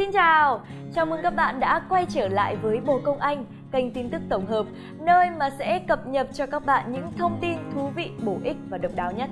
Xin chào, chào mừng các bạn đã quay trở lại với Bồ Công Anh, kênh tin tức tổng hợp, nơi mà sẽ cập nhật cho các bạn những thông tin thú vị, bổ ích và độc đáo nhất.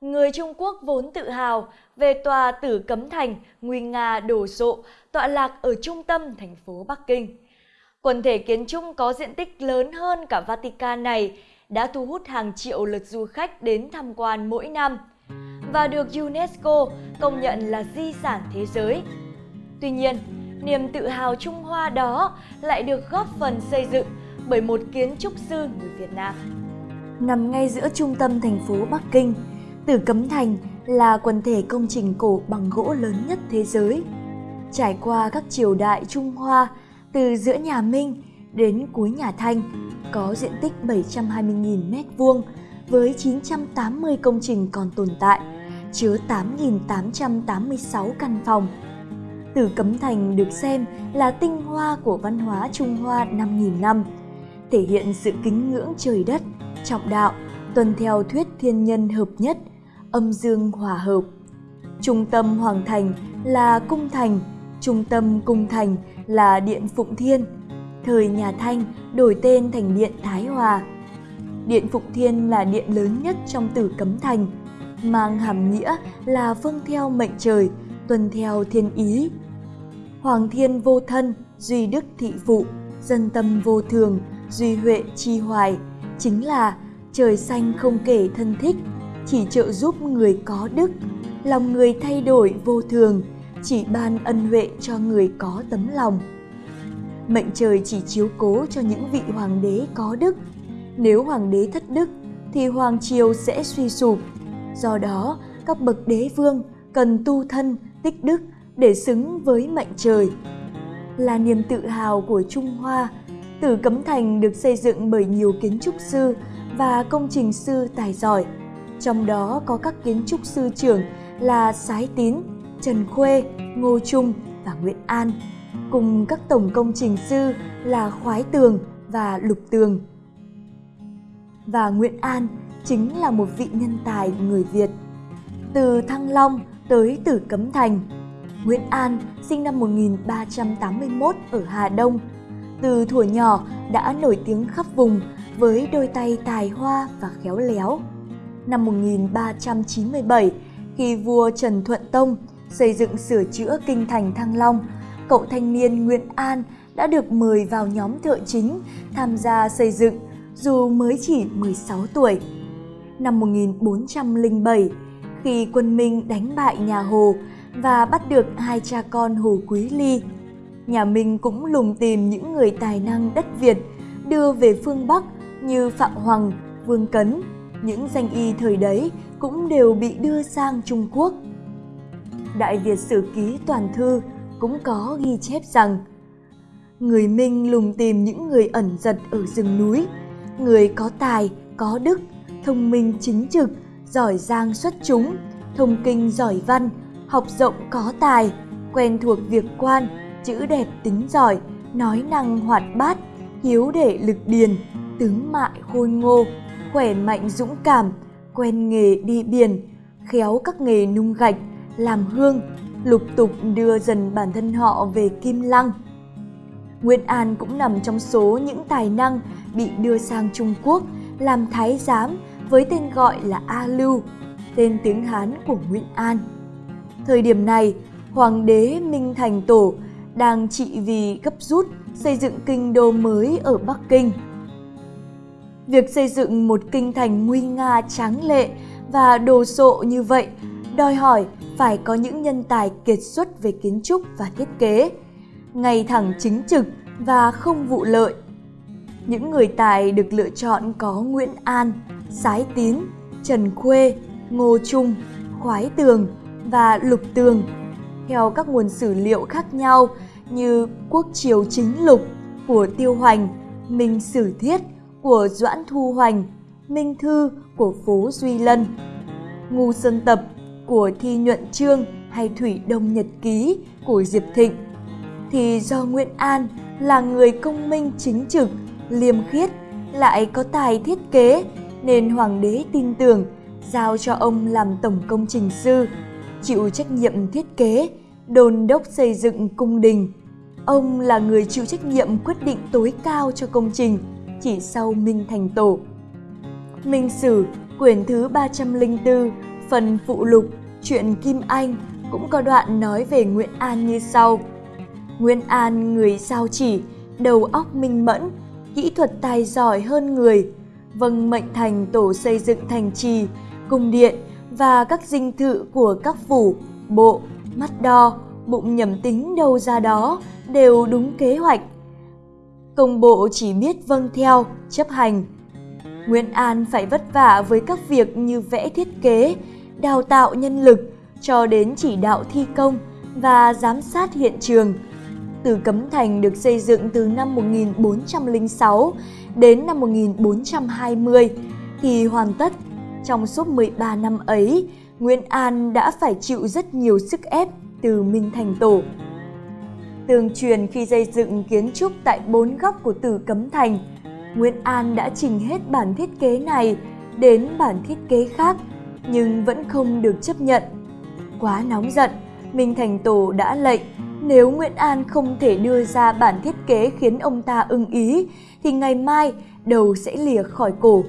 Người Trung Quốc vốn tự hào về tòa Tử Cấm Thành nguy nga đổ sộ tọa lạc ở trung tâm thành phố Bắc Kinh. Quần thể kiến trúc có diện tích lớn hơn cả Vatican này đã thu hút hàng triệu lượt du khách đến tham quan mỗi năm và được UNESCO công nhận là di sản thế giới. Tuy nhiên, niềm tự hào Trung Hoa đó lại được góp phần xây dựng bởi một kiến trúc sư người Việt Nam. Nằm ngay giữa trung tâm thành phố Bắc Kinh, Tử Cấm Thành là quần thể công trình cổ bằng gỗ lớn nhất thế giới. Trải qua các triều đại Trung Hoa, từ giữa nhà Minh đến cuối nhà Thanh, có diện tích 720.000 m2 với 980 công trình còn tồn tại, chứa 8.886 căn phòng. Tử Cấm Thành được xem là tinh hoa của văn hóa Trung Hoa 5.000 năm, thể hiện sự kính ngưỡng trời đất, trọng đạo, tuân theo thuyết thiên nhân hợp nhất, âm dương hòa hợp. Trung tâm Hoàng Thành là cung thành, trung tâm cung thành là Điện Phụng Thiên, thời nhà Thanh đổi tên thành Điện Thái Hòa. Điện Phụng Thiên là điện lớn nhất trong Tử Cấm Thành, mang hàm nghĩa là vâng theo mệnh trời, tuân theo thiên ý. Hoàng thiên vô thân, duy đức thị phụ, dân tâm vô thường, duy huệ chi hoài, chính là trời xanh không kể thân thích, chỉ trợ giúp người có đức, lòng người thay đổi vô thường, chỉ ban ân huệ cho người có tấm lòng. Mệnh trời chỉ chiếu cố cho những vị hoàng đế có đức. Nếu hoàng đế thất đức thì hoàng triều sẽ suy sụp. Do đó, các bậc đế vương cần tu thân, tích đức để xứng với mệnh trời. Là niềm tự hào của Trung Hoa, Tử Cấm Thành được xây dựng bởi nhiều kiến trúc sư và công trình sư tài giỏi. Trong đó có các kiến trúc sư trưởng là Sái Tín, Trần Khuê, Ngô Trung và Nguyễn An, cùng các tổng công trình sư là Khoái Tường và Lục Tường. Và Nguyễn An chính là một vị nhân tài người Việt. Từ Thăng Long tới Tử Cấm Thành, Nguyễn An sinh năm 1381 ở Hà Đông. Từ thuở nhỏ đã nổi tiếng khắp vùng với đôi tay tài hoa và khéo léo. Năm 1397, khi vua Trần Thuận Tông xây dựng sửa chữa kinh thành Thăng Long, cậu thanh niên Nguyễn An đã được mời vào nhóm thợ chính tham gia xây dựng dù mới chỉ 16 tuổi. Năm 1407, khi quân Minh đánh bại nhà Hồ và bắt được hai cha con Hồ Quý Ly, nhà Minh cũng lùng tìm những người tài năng đất Việt đưa về phương Bắc như Phạm Hoàng, Vương Cấn. Những danh y thời đấy cũng đều bị đưa sang Trung Quốc. Đại Việt Sử Ký Toàn Thư cũng có ghi chép rằng Người Minh lùng tìm những người ẩn giật ở rừng núi, người có tài, có đức, thông minh chính trực, giỏi giang xuất chúng, thông kinh giỏi văn, học rộng có tài, quen thuộc việc quan, chữ đẹp tính giỏi, nói năng hoạt bát, hiếu để lực điền, tướng mại khôi ngô, khỏe mạnh dũng cảm, quen nghề đi biển, khéo các nghề nung gạch, làm hương, lục tục đưa dần bản thân họ về Kim Lăng. Nguyễn An cũng nằm trong số những tài năng bị đưa sang Trung Quốc làm thái giám với tên gọi là A Lưu, tên tiếng Hán của Nguyễn An. Thời điểm này, Hoàng đế Minh Thành Tổ đang trị vì gấp rút xây dựng kinh đô mới ở Bắc Kinh. Việc xây dựng một kinh thành nguy nga tráng lệ và đồ sộ như vậy đòi hỏi phải có những nhân tài kiệt xuất về kiến trúc và thiết kế, ngay thẳng chính trực và không vụ lợi. Những người tài được lựa chọn có Nguyễn An, Sái Tín, Trần Khuê, Ngô Trung, Khoái Tường và Lục Tường theo các nguồn sử liệu khác nhau như Quốc Triều Chính Lục của Tiêu Hoành, Minh Sử Thiết của Doãn Thu Hoành, Minh Thư của Phố Duy Lân, Ngu Sơn Tập của Thi Nhuận Trương hay Thủy Đông Nhật Ký của Diệp Thịnh, thì do Nguyễn An là người công minh chính trực, liêm khiết lại có tài thiết kế nên hoàng đế tin tưởng giao cho ông làm tổng công trình sư, chịu trách nhiệm thiết kế, đồn đốc xây dựng cung đình. Ông là người chịu trách nhiệm quyết định tối cao cho công trình, chỉ sau Minh Thành Tổ. Minh Sử, quyển thứ 304, phần phụ lục, chuyện Kim Anh cũng có đoạn nói về Nguyễn An như sau. Nguyễn An người sao chỉ, đầu óc minh mẫn, kỹ thuật tài giỏi hơn người, vâng mệnh thành tổ xây dựng thành trì, cung điện và các dinh thự của các phủ, bộ, mắt đo, bụng nhầm tính đâu ra đó đều đúng kế hoạch. Công bộ chỉ biết vâng theo, chấp hành. Nguyễn An phải vất vả với các việc như vẽ thiết kế, đào tạo nhân lực cho đến chỉ đạo thi công và giám sát hiện trường. Từ Cấm Thành được xây dựng từ năm 1406 đến năm 1420 thì hoàn tất. Trong suốt 13 năm ấy, Nguyễn An đã phải chịu rất nhiều sức ép từ Minh Thành Tổ. Tường truyền khi xây dựng kiến trúc tại bốn góc của Tử Cấm Thành, Nguyễn An đã trình hết bản thiết kế này đến bản thiết kế khác nhưng vẫn không được chấp nhận. Quá nóng giận, Minh Thành Tổ đã lệnh nếu Nguyễn An không thể đưa ra bản thiết kế khiến ông ta ưng ý thì ngày mai đầu sẽ lìa khỏi cổ.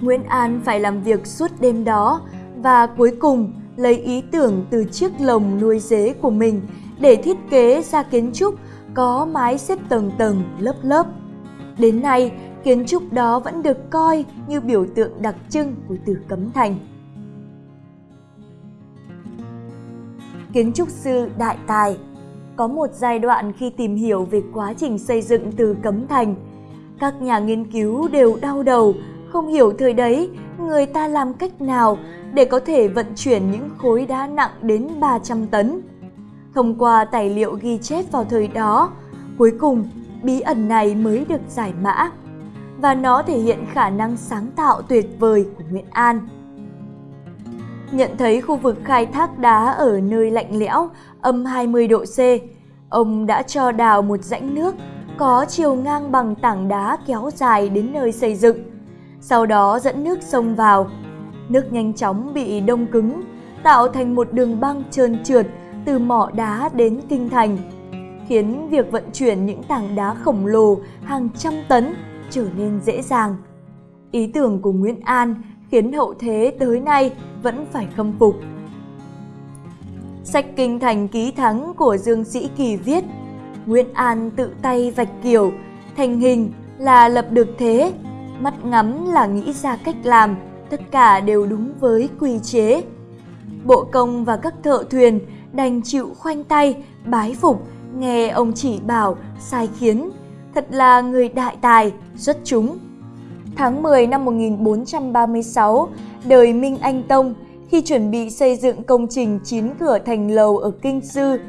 Nguyễn An phải làm việc suốt đêm đó và cuối cùng lấy ý tưởng từ chiếc lồng nuôi dế của mình để thiết kế ra kiến trúc có mái xếp tầng tầng lớp lớp. Đến nay, kiến trúc đó vẫn được coi như biểu tượng đặc trưng của Tử Cấm Thành. Kiến trúc sư đại tài Có một giai đoạn khi tìm hiểu về quá trình xây dựng từ Cấm Thành, các nhà nghiên cứu đều đau đầu, không hiểu thời đấy người ta làm cách nào để có thể vận chuyển những khối đá nặng đến 300 tấn. Thông qua tài liệu ghi chép vào thời đó, cuối cùng bí ẩn này mới được giải mã và nó thể hiện khả năng sáng tạo tuyệt vời của Nguyễn An. Nhận thấy khu vực khai thác đá ở nơi lạnh lẽo, âm 20 độ C, ông đã cho đào một rãnh nước có chiều ngang bằng tảng đá kéo dài đến nơi xây dựng. Sau đó dẫn nước sông vào. Nước nhanh chóng bị đông cứng, tạo thành một đường băng trơn trượt từ mỏ đá đến kinh thành, khiến việc vận chuyển những tảng đá khổng lồ hàng trăm tấn trở nên dễ dàng. Ý tưởng của Nguyễn An khiến hậu thế tới nay vẫn phải khâm phục. Sách Kinh Thành Ký Thắng của Dương Sĩ Kỳ viết Nguyễn An tự tay vạch kiểu, thành hình là lập được thế, mắt ngắm là nghĩ ra cách làm, tất cả đều đúng với quy chế. Bộ công và các thợ thuyền đành chịu khoanh tay, bái phục, nghe ông chỉ bảo, sai khiến. Thật là người đại tài, xuất chúng. Tháng 10 năm 1436, đời Minh Anh Tông, khi chuẩn bị xây dựng công trình chín cửa thành lầu ở Kinh Sư,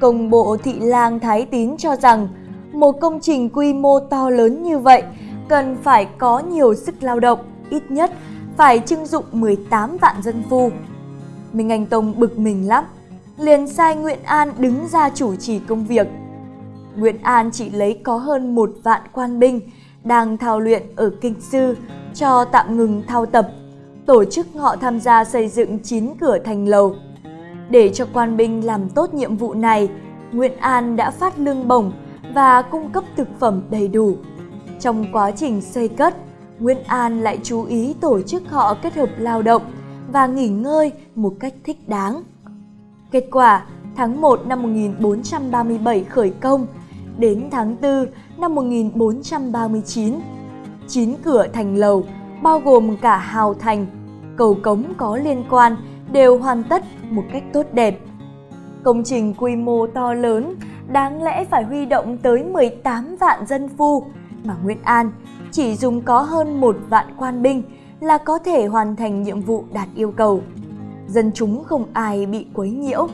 công bộ thị lang Thái Tín cho rằng một công trình quy mô to lớn như vậy cần phải có nhiều sức lao động, ít nhất phải trưng dụng 18 vạn dân phu. Minh Anh Tông bực mình lắm, liền sai Nguyễn An đứng ra chủ trì công việc. Nguyễn An chỉ lấy có hơn một vạn quan binh đang thao luyện ở Kinh Sư cho tạm ngừng thao tập, tổ chức họ tham gia xây dựng chín cửa thành lầu. Để cho quan binh làm tốt nhiệm vụ này, Nguyễn An đã phát lương bổng và cung cấp thực phẩm đầy đủ. Trong quá trình xây cất, Nguyễn An lại chú ý tổ chức họ kết hợp lao động và nghỉ ngơi một cách thích đáng. Kết quả, tháng 1 năm 1437 khởi công, đến tháng 4 năm 1439, chín cửa thành lầu bao gồm cả hào thành, cầu cống có liên quan đều hoàn tất một cách tốt đẹp. Công trình quy mô to lớn đáng lẽ phải huy động tới 18 vạn dân phu mà Nguyễn An chỉ dùng có hơn một vạn quan binh là có thể hoàn thành nhiệm vụ đạt yêu cầu. Dân chúng không ai bị quấy nhiễu.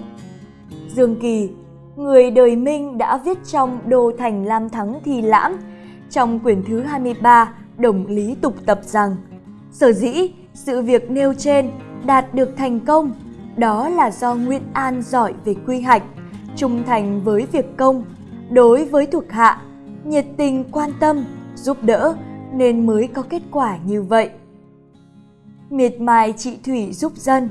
Dương Kỳ, người đời Minh đã viết trong Đô Thành Lam Thắng Thi Lãm, trong quyển thứ 23 Đồng Lý Tục Tập rằng Sở dĩ sự việc nêu trên đạt được thành công đó là do Nguyễn An giỏi về quy hoạch, trung thành với việc công, đối với thuộc hạ, nhiệt tình quan tâm, giúp đỡ, nên mới có kết quả như vậy. Miệt mài trị thủy giúp dân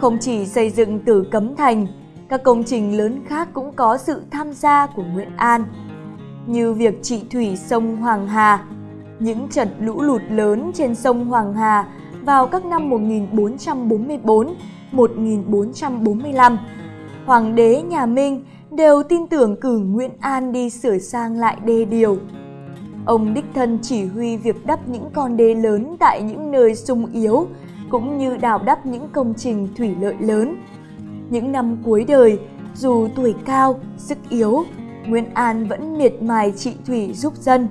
Không chỉ xây dựng từ Cấm Thành, các công trình lớn khác cũng có sự tham gia của Nguyễn An, như việc trị thủy sông Hoàng Hà, những trận lũ lụt lớn trên sông Hoàng Hà vào các năm 1444, 1445. Hoàng đế nhà Minh đều tin tưởng cử Nguyễn An đi sửa sang lại đê điều. Ông đích thân chỉ huy việc đắp những con đê lớn tại những nơi sung yếu, cũng như đào đắp những công trình thủy lợi lớn. Những năm cuối đời, dù tuổi cao, sức yếu, Nguyễn An vẫn miệt mài trị thủy giúp dân.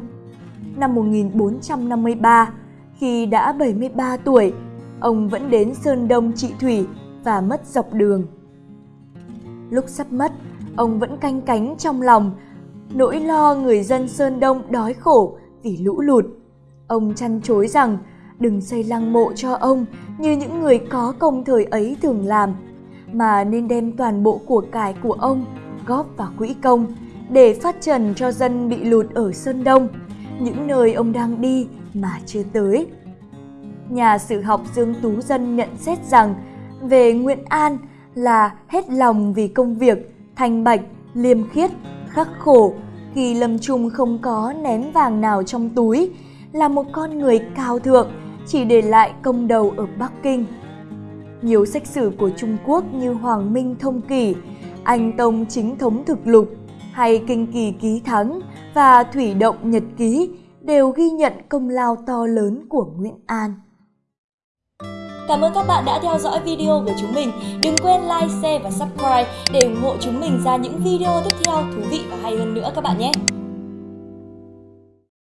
Năm 1453, khi đã 73 tuổi, ông vẫn đến Sơn Đông trị thủy và mất dọc đường. Lúc sắp mất, ông vẫn canh cánh trong lòng, nỗi lo người dân Sơn Đông đói khổ vì lũ lụt. Ông chăn chối rằng đừng xây lăng mộ cho ông như những người có công thời ấy thường làm, mà nên đem toàn bộ của cải của ông góp vào quỹ công để phát trần cho dân bị lụt ở Sơn Đông, những nơi ông đang đi mà chưa tới. Nhà sử học Dương Tú Dân nhận xét rằng về Nguyễn An là hết lòng vì công việc, thanh bạch, liêm khiết, khắc khổ, khi lâm trung không có ném vàng nào trong túi, là một con người cao thượng, chỉ để lại công đầu ở Bắc Kinh. Nhiều sách sử của Trung Quốc như Hoàng Minh Thông Kỷ, Anh Tông Chính Thống Thực Lục hay Kinh Kỳ Ký Thắng và Thủy Động Nhật Ký đều ghi nhận công lao to lớn của Nguyễn An. Cảm ơn các bạn đã theo dõi video của chúng mình. Đừng quên like, share và subscribe để ủng hộ chúng mình ra những video tiếp theo thú vị và hay hơn nữa các bạn nhé.